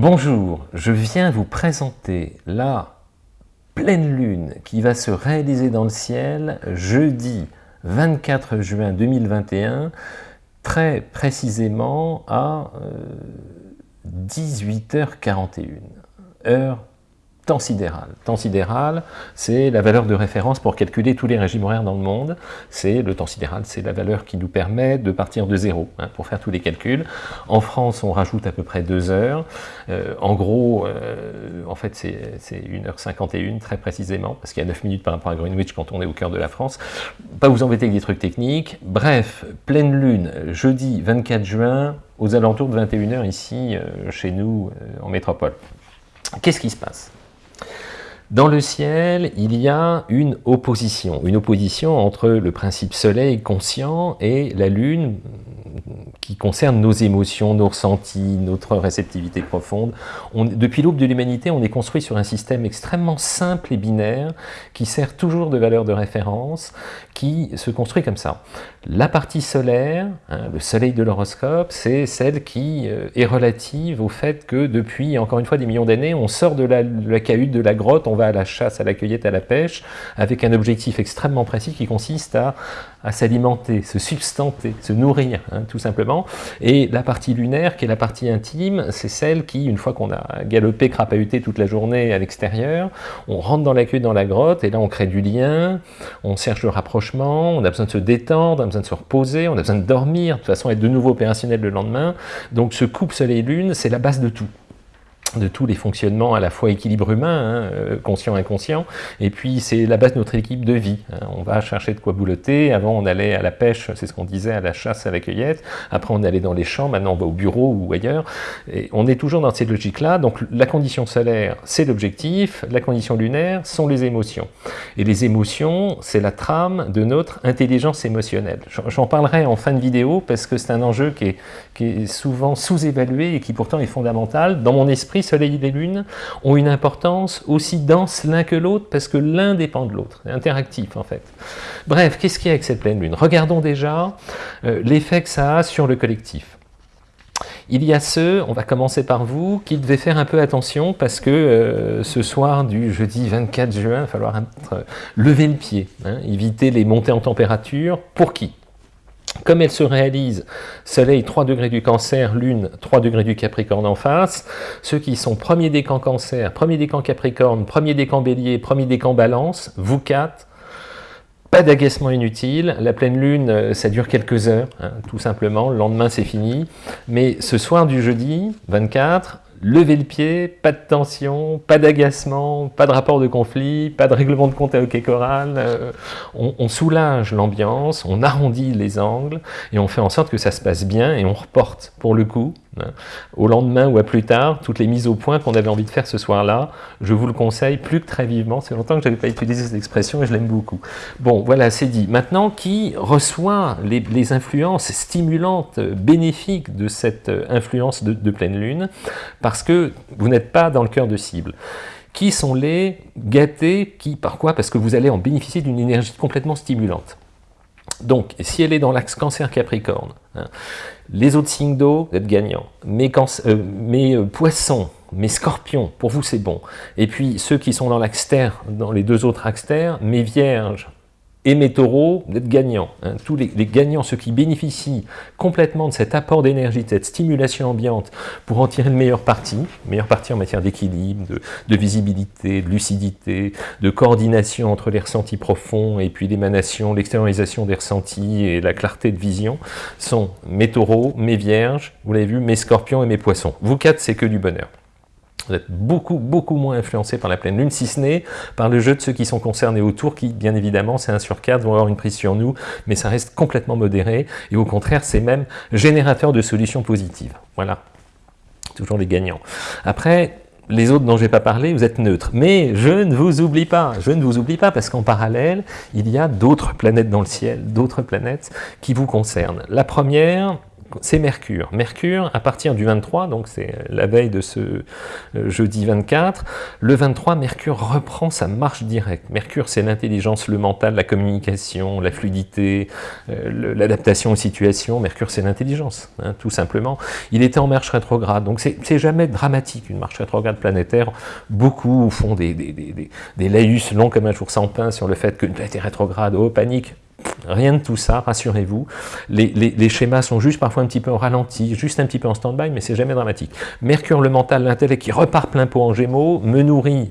Bonjour, je viens vous présenter la pleine lune qui va se réaliser dans le ciel jeudi 24 juin 2021, très précisément à 18h41, euh, heure temps sidéral. Temps sidéral, c'est la valeur de référence pour calculer tous les régimes horaires dans le monde. C'est Le temps sidéral, c'est la valeur qui nous permet de partir de zéro hein, pour faire tous les calculs. En France, on rajoute à peu près deux heures. Euh, en gros, euh, en fait, c'est 1h51 très précisément, parce qu'il y a 9 minutes par rapport à Greenwich quand on est au cœur de la France. Pas vous embêter avec des trucs techniques. Bref, pleine lune, jeudi 24 juin, aux alentours de 21h ici, euh, chez nous, en métropole. Qu'est-ce qui se passe? Dans le ciel, il y a une opposition, une opposition entre le principe soleil conscient et la lune qui concerne nos émotions, nos ressentis, notre réceptivité profonde. depuis l'aube de l'humanité, on est construit sur un système extrêmement simple et binaire qui sert toujours de valeur de référence, qui se construit comme ça. La partie solaire, hein, le soleil de l'horoscope, c'est celle qui euh, est relative au fait que depuis, encore une fois, des millions d'années, on sort de la, de la cahute, de la grotte, on va à la chasse, à la cueillette, à la pêche, avec un objectif extrêmement précis qui consiste à à s'alimenter, se substanter, se nourrir, hein, tout simplement. Et la partie lunaire, qui est la partie intime, c'est celle qui, une fois qu'on a galopé, crapahuté toute la journée à l'extérieur, on rentre dans la queue, dans la grotte, et là on crée du lien, on cherche le rapprochement, on a besoin de se détendre, on a besoin de se reposer, on a besoin de dormir, de toute façon être de nouveau opérationnel le lendemain. Donc ce couple soleil-lune, c'est la base de tout de tous les fonctionnements à la fois équilibre humain, hein, euh, conscient inconscient, et puis c'est la base de notre équipe de vie. Hein. On va chercher de quoi boulotter, avant on allait à la pêche, c'est ce qu'on disait, à la chasse, à la cueillette, après on allait dans les champs, maintenant on va au bureau ou ailleurs, et on est toujours dans cette logique-là, donc la condition solaire c'est l'objectif, la condition lunaire sont les émotions. Et les émotions, c'est la trame de notre intelligence émotionnelle. J'en parlerai en fin de vidéo, parce que c'est un enjeu qui est, qui est souvent sous-évalué et qui pourtant est fondamental. Dans mon esprit, Soleil et Lune ont une importance aussi dense l'un que l'autre parce que l'un dépend de l'autre, c'est interactif en fait. Bref, qu'est-ce qu'il y a avec cette pleine Lune? Regardons déjà euh, l'effet que ça a sur le collectif. Il y a ceux, on va commencer par vous, qui devaient faire un peu attention parce que euh, ce soir du jeudi 24 juin, il va falloir euh, lever le pied, hein, éviter les montées en température. Pour qui? Comme elle se réalise, Soleil 3 degrés du cancer, Lune 3 degrés du Capricorne en face, ceux qui sont premier décan cancer, premier décan Capricorne, premier décan bélier, premier décan balance, vous quatre, pas d'agacement inutile, la pleine lune, euh, ça dure quelques heures, hein, tout simplement, le lendemain c'est fini, mais ce soir du jeudi 24, lever le pied, pas de tension, pas d'agacement, pas de rapport de conflit, pas de règlement de compte à hockey euh, on, soulage l'ambiance, on arrondit les angles et on fait en sorte que ça se passe bien et on reporte pour le coup. Au lendemain ou à plus tard, toutes les mises au point qu'on avait envie de faire ce soir-là, je vous le conseille plus que très vivement. C'est longtemps que je n'avais pas utilisé cette expression et je l'aime beaucoup. Bon, voilà, c'est dit. Maintenant, qui reçoit les, influences stimulantes, bénéfiques de cette influence de, pleine lune? Parce que vous n'êtes pas dans le cœur de cible qui sont les gâtés, qui, par quoi? Parce que vous allez en bénéficier d'une énergie complètement stimulante. Donc, si elle est dans l'axe cancer-capricorne, hein, les autres signes d'eau, vous êtes gagnants. Mes, euh, euh, poissons, mes scorpions, pour vous c'est bon. Et puis ceux qui sont dans l'axe terre, dans les deux autres axes terre, mes vierges, et mes taureaux, vous êtes gagnants. Hein. Tous les, gagnants, ceux qui bénéficient complètement de cet apport d'énergie, de cette stimulation ambiante pour en tirer le meilleur parti, meilleur parti en matière d'équilibre, de, visibilité, de lucidité, de coordination entre les ressentis profonds et puis l'émanation, l'extériorisation des ressentis et la clarté de vision, sont mes taureaux, mes vierges, vous l'avez vu, mes scorpions et mes poissons. Vous quatre, c'est que du bonheur. Vous êtes beaucoup, beaucoup moins influencé par la pleine lune, si ce n'est par le jeu de ceux qui sont concernés autour, qui, bien évidemment, c'est un sur quatre, vont avoir une prise sur nous, mais ça reste complètement modéré, et au contraire, c'est même générateur de solutions positives. Voilà. Toujours les gagnants. Après, les autres dont je n'ai pas parlé, vous êtes neutres. Mais je ne vous oublie pas, je ne vous oublie pas, parce qu'en parallèle, il y a d'autres planètes dans le ciel, d'autres planètes qui vous concernent. La première, c'est Mercure. Mercure, à partir du 23, donc c'est la veille de ce euh, jeudi 24, le 23, Mercure reprend sa marche directe. Mercure, c'est l'intelligence, le mental, la communication, la fluidité, euh, l'adaptation aux situations. Mercure, c'est l'intelligence, hein, tout simplement. Il était en marche rétrograde, donc c'est jamais dramatique, une marche rétrograde planétaire. Beaucoup font des, laïus longs comme un jour sans pain sur le fait qu'une planète est rétrograde, oh, panique Rien de tout ça, rassurez-vous. Les, schémas sont juste parfois un petit peu en ralenti, juste un petit peu en stand-by, mais c'est jamais dramatique. Mercure, le mental, l'intellect qui repart plein pot en gémeaux, me nourrit,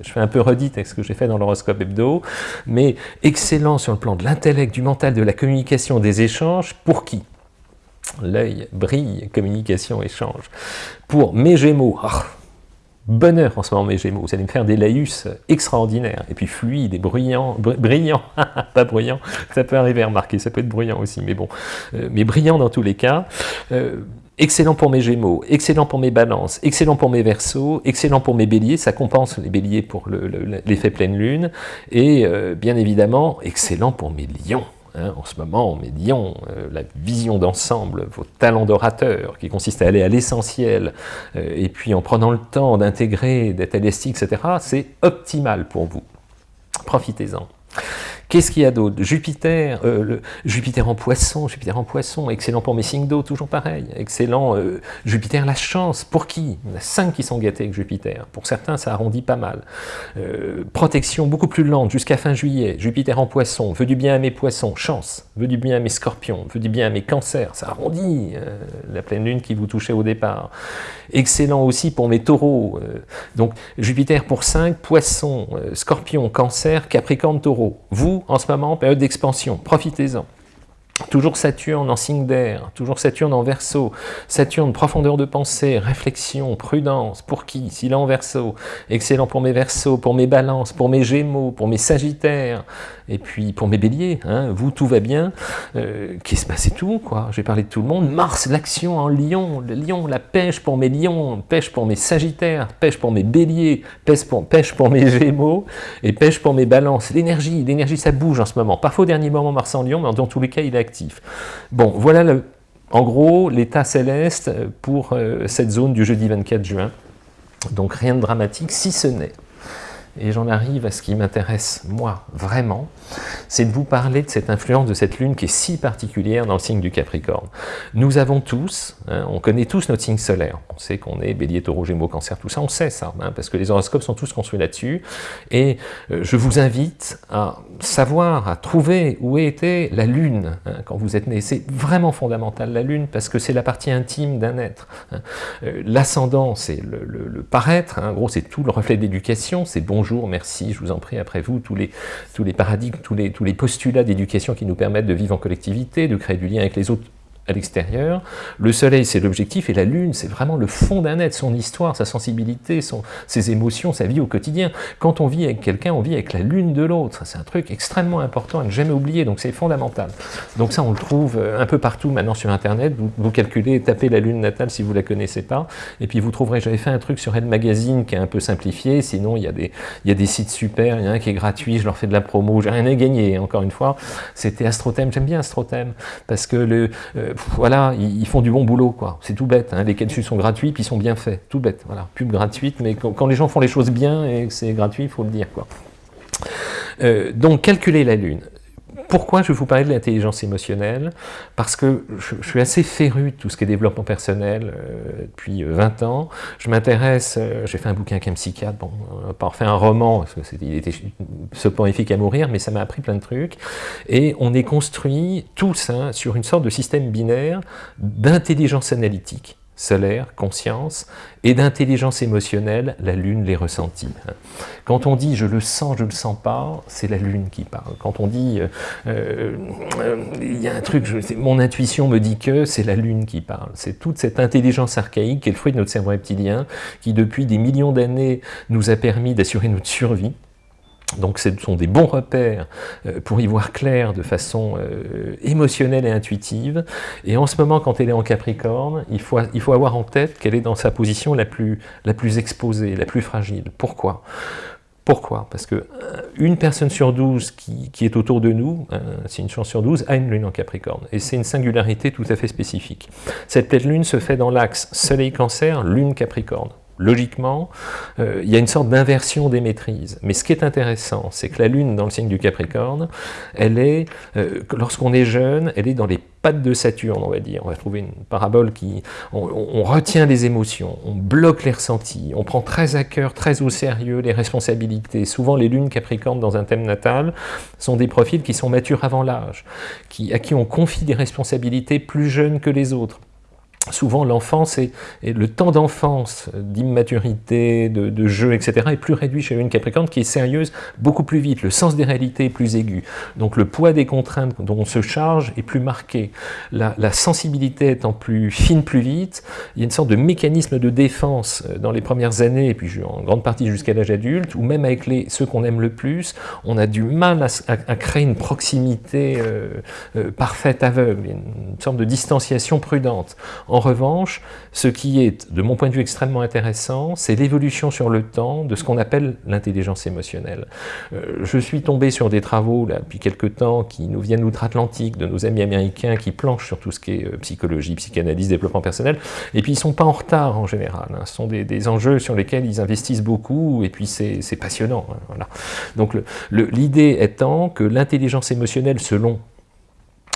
je fais un peu redite avec ce que j'ai fait dans l'horoscope hebdo, mais excellent sur le plan de l'intellect, du mental, de la communication, des échanges, pour qui? L'œil brille, communication, échange. Pour mes gémeaux, ah, bonheur en ce moment mes Gémeaux, vous allez me faire des laïus extraordinaires, et puis fluides et bruyants, brillants, pas bruyants, ça peut arriver à remarquer, ça peut être bruyant aussi, mais bon, euh, mais brillant dans tous les cas, euh, excellent pour mes Gémeaux, excellent pour mes Balances, excellent pour mes Verseaux, excellent pour mes Béliers, ça compense les Béliers pour l'effet pleine lune, et euh, bien évidemment, excellent pour mes Lions. Hein, en ce moment, lions, euh, la vision d'ensemble, vos talents d'orateur, qui consiste à aller à l'essentiel, euh, et puis en prenant le temps d'intégrer, d'être élastique, etc., c'est optimal pour vous. Profitez-en. Qu'est-ce qu'il y a d'autre? Jupiter, euh, Jupiter en poisson, Jupiter en poisson, excellent pour mes signes d'eau, toujours pareil, excellent, euh, Jupiter la chance, pour qui? Il y en a cinq qui sont gâtés avec Jupiter, pour certains ça arrondit pas mal. Euh, protection beaucoup plus lente, jusqu'à fin juillet, Jupiter en poisson, veut du bien à mes poissons, chance, veut du bien à mes scorpions, veut du bien à mes cancers, ça arrondit la pleine lune qui vous touchait au départ. Excellent aussi pour mes taureaux, donc Jupiter pour 5, poisson, scorpion, cancer, capricorne, taureau. Vous, en ce moment, période d'expansion, profitez-en. Toujours Saturne en signe d'air, toujours Saturne en verso, Saturne, profondeur de pensée, réflexion, prudence, pour qui S'il est en verso, excellent pour mes versos, pour mes balances, pour mes gémeaux, pour mes sagittaires, et puis pour mes béliers, hein, vous tout va bien, euh, qu'est-ce que c'est tout quoi J'ai parlé de tout le monde, Mars, l'action en lion, le lion, la pêche pour mes lions, pêche pour mes sagittaires, pêche pour mes béliers, pêche pour, pêche pour mes gémeaux, et pêche pour mes balances, l'énergie, l'énergie ça bouge en ce moment, parfois au dernier moment Mars en lion, mais dans tous les cas il est Bon, voilà en gros l'état céleste pour euh, cette zone du jeudi 24 juin, donc rien de dramatique, si ce n'est et j'en arrive à ce qui m'intéresse, moi, vraiment, c'est de vous parler de cette influence de cette lune qui est si particulière dans le signe du Capricorne. Nous avons tous, hein, on connaît tous notre signe solaire, on sait qu'on est bélier, taureau, gémeaux, cancer, tout ça, on sait ça, hein, parce que les horoscopes sont tous construits là-dessus, et euh, je vous invite à savoir, à trouver où était la lune hein, quand vous êtes né. C'est vraiment fondamental, la lune, parce que c'est la partie intime d'un être. Euh, l'ascendant, c'est le, paraître, en gros, c'est tout le reflet d'éducation, c'est merci, je vous en prie, après vous, tous les, tous les paradigmes, tous les postulats d'éducation qui nous permettent de vivre en collectivité, de créer du lien avec les autres à l'extérieur. Le soleil, c'est l'objectif, et la lune, c'est vraiment le fond d'un être, son histoire, sa sensibilité, ses émotions, sa vie au quotidien. Quand on vit avec quelqu'un, on vit avec la lune de l'autre. C'est un truc extrêmement important à ne jamais oublier, donc c'est fondamental. Donc ça, on le trouve euh, un peu partout maintenant sur Internet. Vous, calculez, tapez la lune natale si vous la connaissez pas, et puis vous trouverez, j'avais fait un truc sur Elle Magazine qui est un peu simplifié, sinon il y, a des, il y a des sites super, il y en a un qui est gratuit, je leur fais de la promo, j'ai rien à gagner, encore une fois. C'était Astrothème, j'aime bien Astrothème, parce que le... Euh, voilà, ils, font du bon boulot, quoi. C'est tout bête. Hein. Les dessus sont gratuits, puis ils sont bien faits. Tout bête. Voilà, pub gratuite, mais quand, les gens font les choses bien et que c'est gratuit, il faut le dire, quoi. Euh, donc, calculer la Lune. Pourquoi je vais vous parler de l'intelligence émotionnelle Parce que je, suis assez féru de tout ce qui est développement personnel euh, depuis 20 euh, ans. Je m'intéresse, euh, j'ai fait un bouquin avec un psychiatre, bon, pas fait un roman, parce qu'il était soporifique à mourir, mais ça m'a appris plein de trucs. Et on est construit tous hein, sur une sorte de système binaire d'intelligence analytique solaire, conscience, et d'intelligence émotionnelle, la lune les ressentit. Quand on dit « je le sens, je le sens pas », c'est la lune qui parle. Quand on dit euh, euh, il y a un truc, mon intuition me dit que », c'est la lune qui parle. C'est toute cette intelligence archaïque qui est le fruit de notre cerveau reptilien, qui depuis des millions d'années nous a permis d'assurer notre survie, donc ce sont des bons repères euh, pour y voir clair de façon euh, émotionnelle et intuitive. Et en ce moment, quand elle est en Capricorne, il faut, il faut avoir en tête qu'elle est dans sa position la plus, la plus exposée, la plus fragile. Pourquoi? Pourquoi? Parce que une personne sur 12 qui, qui est autour de nous, c'est une chance sur 12, a une lune en Capricorne. Et c'est une singularité tout à fait spécifique. Cette pleine lune se fait dans l'axe Soleil-Cancer, lune Capricorne logiquement, euh, il y a une sorte d'inversion des maîtrises. Mais ce qui est intéressant, c'est que la Lune, dans le signe du Capricorne, elle est, euh, lorsqu'on est jeune, elle est dans les pattes de Saturne, on va dire. On va trouver une parabole qui... On, retient les émotions, on bloque les ressentis, on prend très à cœur, très au sérieux les responsabilités. Souvent, les lunes Capricorne dans un thème natal sont des profils qui sont matures avant l'âge, à qui on confie des responsabilités plus jeunes que les autres souvent l'enfance et, le temps d'enfance, d'immaturité, de, jeu, etc. est plus réduit chez une Capricorne qui est sérieuse beaucoup plus vite, le sens des réalités est plus aigu. Donc le poids des contraintes dont on se charge est plus marqué. La, sensibilité étant plus fine plus vite, il y a une sorte de mécanisme de défense euh, dans les premières années, et puis en grande partie jusqu'à l'âge adulte, ou même avec les, ceux qu'on aime le plus, on a du mal à, créer une proximité euh, euh, parfaite, aveugle, une sorte de distanciation prudente. En revanche, ce qui est, de mon point de vue, extrêmement intéressant, c'est l'évolution sur le temps de ce qu'on appelle l'intelligence émotionnelle. Euh, je suis tombé sur des travaux, depuis quelques temps, qui nous viennent d'outre-Atlantique, de nos amis américains, qui planchent sur tout ce qui est euh, psychologie, psychanalyse, développement personnel, et puis ils ne sont pas en retard en général. Hein. Ce sont des, enjeux sur lesquels ils investissent beaucoup, et puis c'est passionnant. Hein. Donc l'idée étant que l'intelligence émotionnelle, selon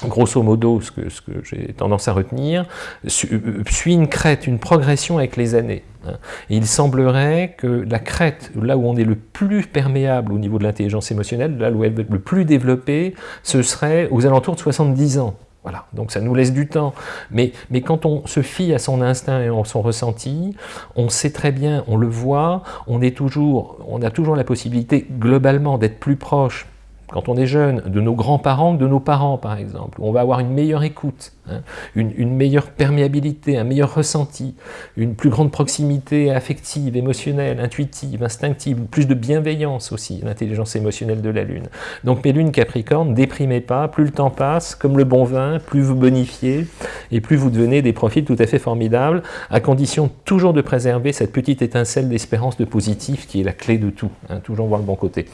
grosso modo, ce que, j'ai tendance à retenir, suit une crête, une progression avec les années. Hein. il semblerait que la crête, là où on est le plus perméable au niveau de l'intelligence émotionnelle, là où elle est le plus développée, ce serait aux alentours de 70 ans. Voilà, donc ça nous laisse du temps. Mais, mais quand on se fie à son instinct et à son ressenti, on sait très bien, on le voit, on, est toujours, on a toujours la possibilité globalement d'être plus proche quand on est jeune, de nos grands-parents de nos parents, par exemple. On va avoir une meilleure écoute, hein, une, meilleure perméabilité, un meilleur ressenti, une plus grande proximité affective, émotionnelle, intuitive, instinctive, plus de bienveillance aussi, l'intelligence émotionnelle de la Lune. Donc mes lunes Capricorne, déprimez pas, plus le temps passe, comme le bon vin, plus vous bonifiez, et plus vous devenez des profils tout à fait formidables, à condition toujours de préserver cette petite étincelle d'espérance de positif qui est la clé de tout, hein, toujours voir le bon côté.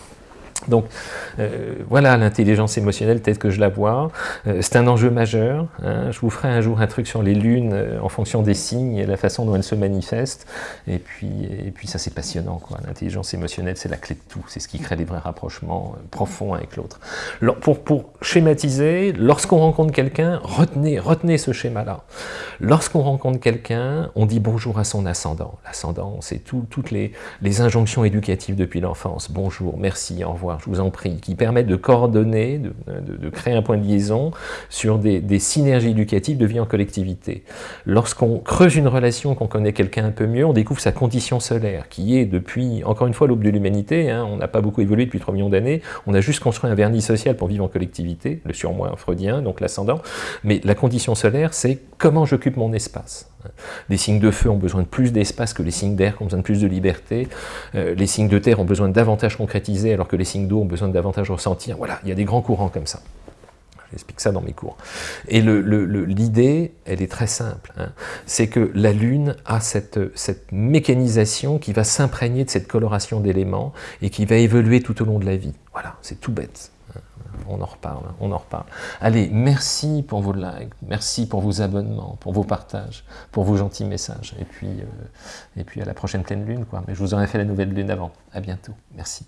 Donc euh, voilà l'intelligence émotionnelle telle que je la vois. Euh, c'est un enjeu majeur. Hein. Je vous ferai un jour un truc sur les lunes euh, en fonction des signes et la façon dont elles se manifestent. Et puis, ça c'est passionnant. L'intelligence émotionnelle c'est la clé de tout. C'est ce qui crée des vrais rapprochements profonds avec l'autre. Pour, pour schématiser, lorsqu'on rencontre quelqu'un, retenez, retenez ce schéma-là. Lorsqu'on rencontre quelqu'un, on dit bonjour à son ascendant. L'ascendant, c'est toutes les, les injonctions éducatives depuis l'enfance. Bonjour, merci, au revoir je vous en prie, qui permettent de coordonner, de, créer un point de liaison sur des, synergies éducatives de vie en collectivité. Lorsqu'on creuse une relation, qu'on connaît quelqu'un un peu mieux, on découvre sa condition solaire, qui est depuis, encore une fois, l'aube de l'humanité, hein, on n'a pas beaucoup évolué depuis 3 millions d'années, on a juste construit un vernis social pour vivre en collectivité, le surmoi freudien, donc l'ascendant, mais la condition solaire, c'est comment j'occupe mon espace. Les signes de feu ont besoin de plus d'espace que les signes d'air qui ont besoin de plus de liberté. Euh, les signes de terre ont besoin davantage concrétiser alors que les signes d'eau ont besoin davantage ressentir. Voilà, il y a des grands courants comme ça. J'explique ça dans mes cours. Et l'idée, elle est très simple. Hein. C'est que la Lune a cette mécanisation qui va s'imprégner de cette coloration d'éléments et qui va évoluer tout au long de la vie. Voilà, c'est tout bête on en reparle, on en reparle. Allez, merci pour vos likes, merci pour vos abonnements, pour vos partages, pour vos gentils messages. Et puis, euh, et puis à la prochaine pleine lune, quoi. Mais je vous aurais fait la nouvelle lune avant. À bientôt. Merci.